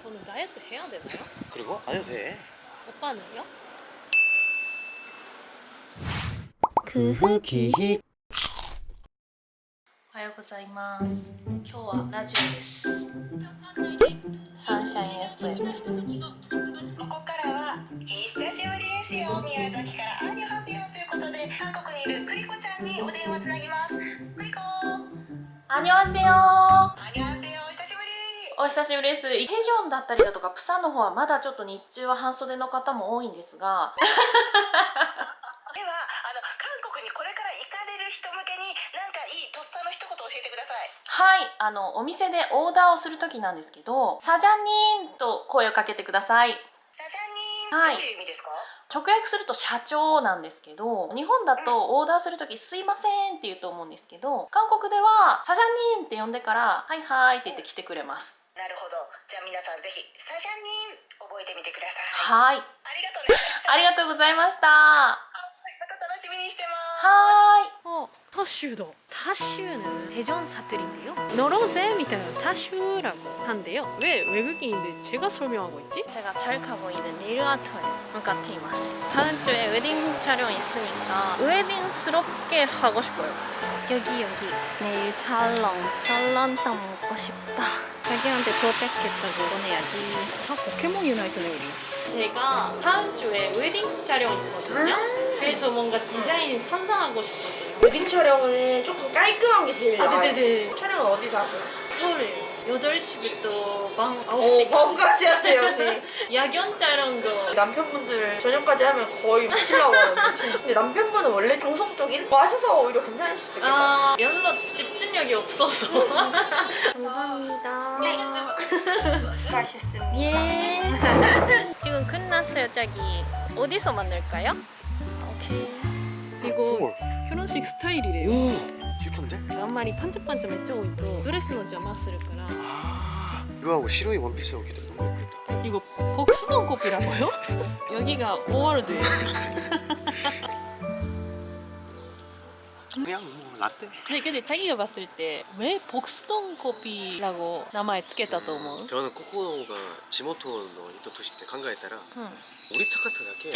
저는 다이어트 해야 되나요? 그리고 안 해도 돼 오빠는요? 그흐기히 おはようございます今日はラジオですサンシャイン FM ここからは久しぶりですよ宮崎からアンニョハセヨということで韓国にいるクリコちゃんにお電話つなぎますクリコ 안녕하세요 アンニョハセヨお久しぶり お久しぶりです。テジョンだったりだとかプサンの方はまだちょっと日中は半袖の方も多いんですが。ではあの韓国にこれから行かれる人向けになんかいいとっさの一言教えてください。はいあのお店でオーダーをする時なんですけどサジャニーンと声をかけてください。サジャニー、はい。どういう意味ですか？直訳すると社長なんですけど日本だとオーダーする時すいませんって言うと思うんですけど韓国ではサジャニーンって呼んでからはいはいって言って来てくれますなるほどじゃあ皆さんぜひサジャニー覚えてみてくださいはいありがとうねありがとうございましたまた楽しみにしてますはーい어 타슈도 타슈는 대전 사투리인데요 너로제 みたいな 타슈라고 한대요 왜 외국인인데 제가 설명하고 있지? 제가 잘 가고 있는 네일 아트에 向かっています 다음 주에 웨딩 촬영 있으니까 웨딩스럽게 하고 싶어요 여기 여기 네일 살롱 살롱탕 먹고 싶다 자기한테 도착했다고 보내야지 다 포켓몬 유나이트네 우리 제가 다음 주에 웨딩 촬영 있거든요 그래서 뭔가 디자인 상상하고 싶었어요 웨딩 촬영은 조금 깔끔한 게 제일 아, 나아요. 네네네. 촬영은 어디서 하세요? 서울에요 8시부터 밤 오, 9시까지 밤까지 하세요, 언니. 야경 촬영도 남편분들 저녁까지 하면 거의 하거든요. 진짜. 근데 남편분은 원래 정성적인 거 하셔서 오히려 수도 있겠다. 아 실력이 없어서. 감사합니다. 네. 수고하셨습니다. 예. 지금 끝났어요. 자기 어디서 만날까요? 오케이. 이거 결혼식 스타일이래요. 오, 예쁜데? 앞말이 반짝반짝했죠 오이도 드레스는 좀았을から 아, 이거하고 시로이 원피스 여기도 너무 예쁘다. 이거 복수동 커피라고요? 여기가 오월드예요. 그냥 뭐. 라떼 네, 근데 자기가 봤을 때 왜 복수동 커피라고 名前つけたと思う? 저는 코코가 지모토의 이토 도시 때 간가했다라 응. 우리 타카타だけ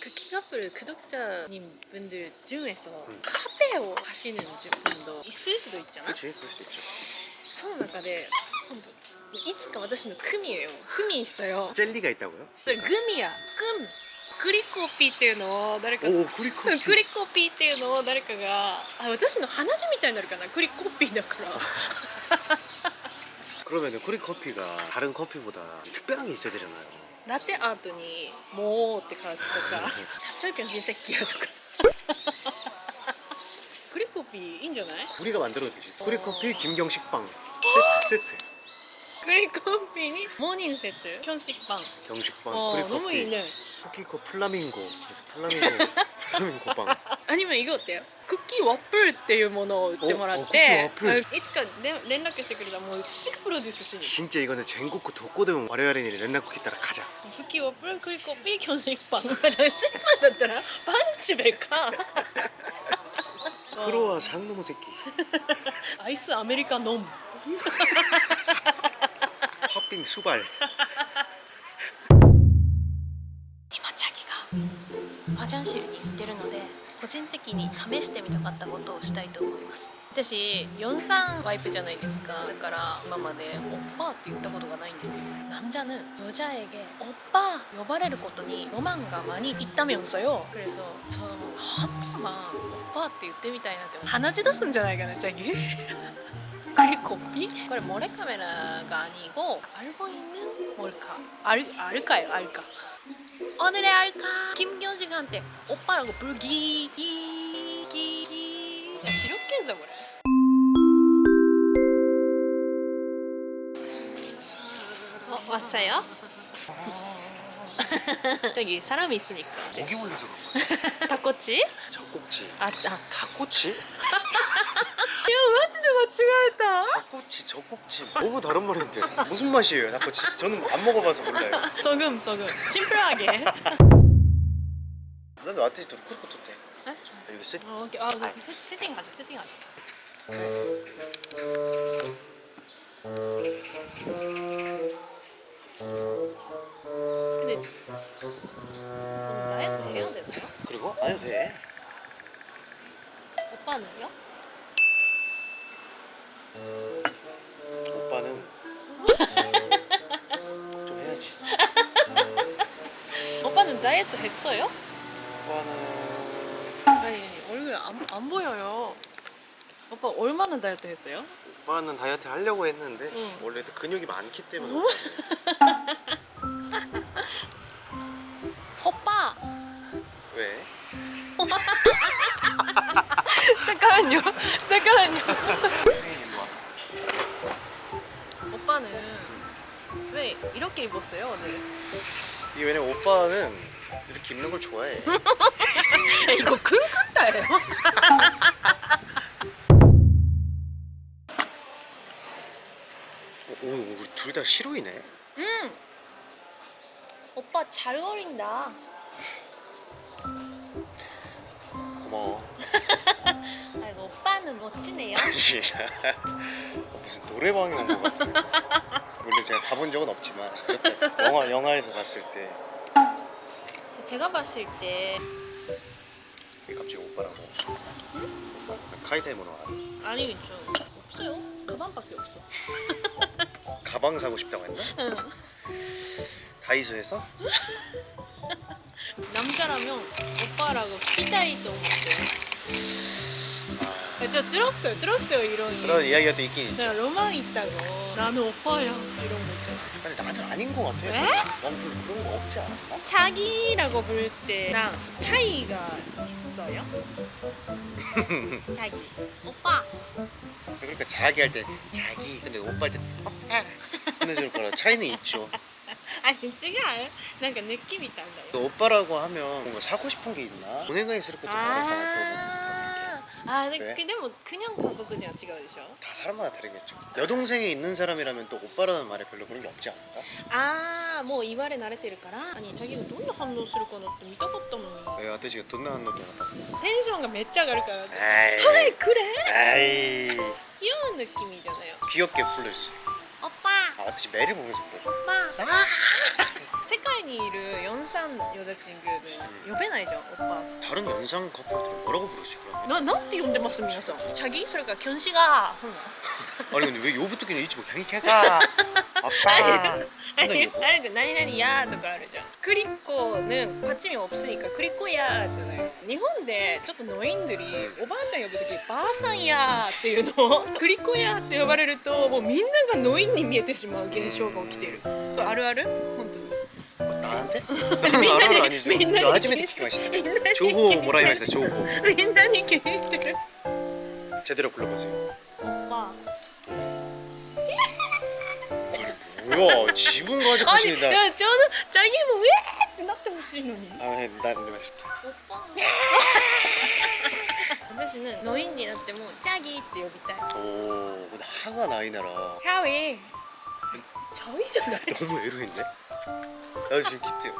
그 키카풀 구독자님 분들 중에서 응. 카페を 하시는 분도 있을 수도 있잖아. 그렇지 그럴 수 있죠 その中で今度いつか私の組へよ組있어요 젤리가 있다고요? それグミや グミグリコピーっていうのを誰か오 그리코 グリコピーっていうのを誰かがあ私の鼻血みたいになるかなグリコピーだから 그러면은 코리 커피가 다른 커피보다 특별한 게 있어야 되잖아요 ラテアートに「もう」って書くとか「タッチョイピョン親戚や」とかグリコピーいいんじゃない 우리가 만들어도 되지 코리 커피 김경식빵 세트 세트 그린커피니 모닝 세트. 편식빵. 경식빵 어, 프리커피. 너무 있네. 쿠키코 플라밍고. 그래서 플라밍고 플라밍고 빵アニメ以後ってクッキーワッフルっていうものを売ってもらっていつか、ね、連絡してくれたらもうすぐプロデュースしに 어? 어, 어, 뭐 진짜 이거는 전국구 독고대면 와레와레니 렌나쿠키 따라 가자. 쿠키 와플 그리고 삐 견식빵. 견식빵 だったらパンチべか 크로와 장노모 새끼. 아이스 아메리카노. 빡빙 수 발. 화장실に行ってるので個人的に試してみたかったことをしたいと思います私43ワイプじゃないですかだから今までおっぱーって言ったことがないんですよなんじゃぬよじ여자에게오빠呼ばれることにロマンが많이있다면서 요. 그래서저한번만오빠って言ってみたいなって鼻血出すんじゃないかなチャギギ 그리고 비? 그래 모래 카메라가 아니고 알고 있는 뭘까? 알 알까요? 알까? 오늘의 알까? 김경식한테 오빠라고 불기 기기 야 시력계에서 그래. 어 왔어요? 여기 사람이 있으니까. 고기 올려서 그런 거야 닭꼬치? 젖꼭지 아, 아. 닭꼬치? 야, 마지도 맞추가했다. 닭꼬치 젖꼭지 너무 다른 말인데 무슨 맛이에요 닭꼬치? 저는 안 먹어봐서 몰라요 소금, 소금. 심플하게. 난 와테시 도 쿠르코 토테 에? 여기 세 어, 오케이. 아, 그 세, 세팅하자, 세팅하자. 오 오빠는 좀 해야지. 오빠는 다이어트 했어요? 오빠는 아니 얼굴 안, 안 보여요. 오빠 얼마나 다이어트 했어요? 오빠는 다이어트 하려고 했는데 응. 원래 근육이 많기 때문에 오빠 왜? 잠깐만요. 잠깐만요. 선생님 일로 와. 왜 이렇게 입었어요 오늘? 이게 왜냐면 오빠는 이렇게 입는 걸 좋아해. 이거 킁킁다예요? 오, 오, 우리 둘다 시로이네. 응. 오빠 잘 어린다. 고마워. 아이고 오빠는 멋지네요. 어, 무슨 노래방에 온 것 같아. 물론 제가 가본 적은 없지만 그렇다. 영화 영화에서 봤을 때 제가 봤을 때 왜 갑자기 오빠라고? 카이타이모노 와. 아니 저 없어요. 가방밖에 없어. 가방 사고 싶다고 했나? 다이소에서? 남자라면 오빠라고 피다이도 못해요. 진짜 들었어요 들었어요 이런 그런 이야기가 또 있긴 있죠. 네, 로망 있다고. 나는 오빠야 이런 거 있잖아. 근데 나는 아닌 거 같아 왜? 그러니까 난좀 그런 거 없지 않았나? 어? 자기라고 부를 때랑 차이가 있어요? 자기 오빠. 그러니까 자기 할 때 자기 근데 오빠 할 때 오빠 보내줄 거라 차이는 있죠. 아니 지금 뭔가 느낌이 달라요 오빠라고 하면 뭔가 사고 싶은 게 있나? 은행가에 있을 것도 말할 것 같아 아. 아, 근데, 왜? 근데 뭐 그냥 한국이랑 違うでしょ? 다 사람마다 다르겠죠. 여동생이 있는 사람이라면 또 오빠라는 말에 별로 그런 게 없지 않을까? 아, 뭐言われ慣れてるから아니 자기가 どんな反応するかなって見たかったのに 왜私がどんな反応と思ったテンションがめっちゃ上がるから 아이, 하이 그래? 아이, 귀여운 느낌이잖아요 귀엽게 불러주세요. 오빠 아, 어떻게 매를 보면서 불러줘? 오빠 あ 世界にいる43여자친구는呼べないじゃん 오빠 다른 연상 커플들은 뭐라고 부르지 그러면? ななんて呼んでます皆さんチャギそれからキョンシがそんな 아니 근데 왜 요부터기는 이치 뭐 행캐가 아빠 あ 근데 れ 요거 あるじゃん何々やとかあるじゃんクリコ는받침이없으니까크리코야じゃない日本でちょっとノインドリおばあちゃん呼ぶ時ばあさんやっていうのをクリコやって呼ばれるともうみんながノインに見えてしまう現象が起きてるこれあるある本当 に 뭐, 나한테? みんなに 나는 아니죠. みんなに 저 하지메테 키마시다. みんなに 조고 뭐라 하면서 조고 みんなに聞いてる 제대로 불러보세요. おば 뭐야 지분 가지고 あに 싶다. いやちょうどチャギもウェーってなってほしいのに 아, 네, 난 이러면서 おっぱ私ねノインになってもチャギって呼びたい 오, 근데 하가 나이 나라 チャウイ 저희잖아요. 너무 애로했네. 나 지금 기대요